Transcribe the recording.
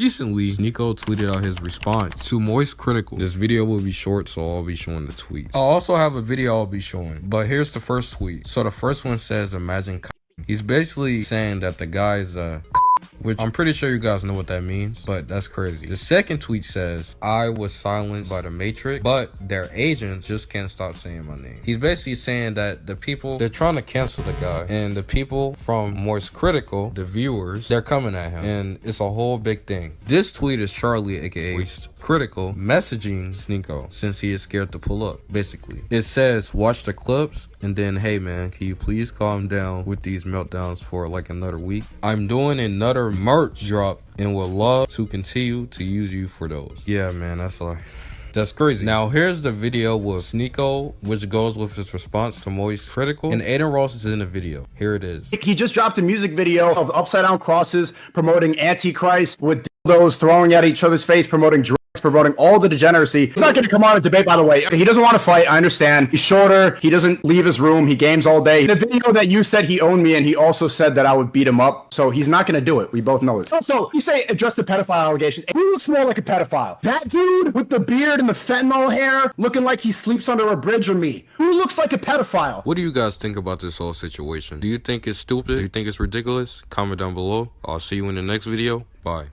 Recently, Sneako tweeted out his response to Moist Critical. This video will be short, so I'll be showing the tweets. I'll also have a video I'll be showing, but here's the first tweet. So the first one says, imagine He's basically saying that the guy's uh which I'm pretty sure you guys know what that means, but that's crazy. The second tweet says, I was silenced by the Matrix, but their agents just can't stop saying my name. He's basically saying that the people, they're trying to cancel the guy, and the people from Moist Critical, the viewers, they're coming at him, and it's a whole big thing. This tweet is Charlie, aka Moist Critical, messaging Sneako since he is scared to pull up, basically. It says, watch the clips, and then, hey man, can you please calm down with these meltdowns for like another week? I'm doing another merch drop and would love to continue to use you for those. Yeah, man, that's like... That's crazy. Now, here's the video with Sneako, which goes with his response to Moist Critical. And Adin Ross is in the video. Here it is. He just dropped a music video of upside down crosses promoting Antichrist with those throwing at each other's face, promoting promoting all the degeneracy. He's not going to come on a debate, by the way. He doesn't want to fight. I understand. He's shorter. He doesn't leave his room. He games all day. The video that you said he owned me, and he also said that I would beat him up. So he's not going to do it. We both know it. Also, you say address the pedophile allegation. Who looks more like a pedophile? That dude with the beard and the fentanyl hair looking like he sleeps under a bridge or me? Who looks like a pedophile? What do you guys think about this whole situation? Do you think it's stupid? Do you think it's ridiculous? Comment down below. I'll see you in the next video. Bye.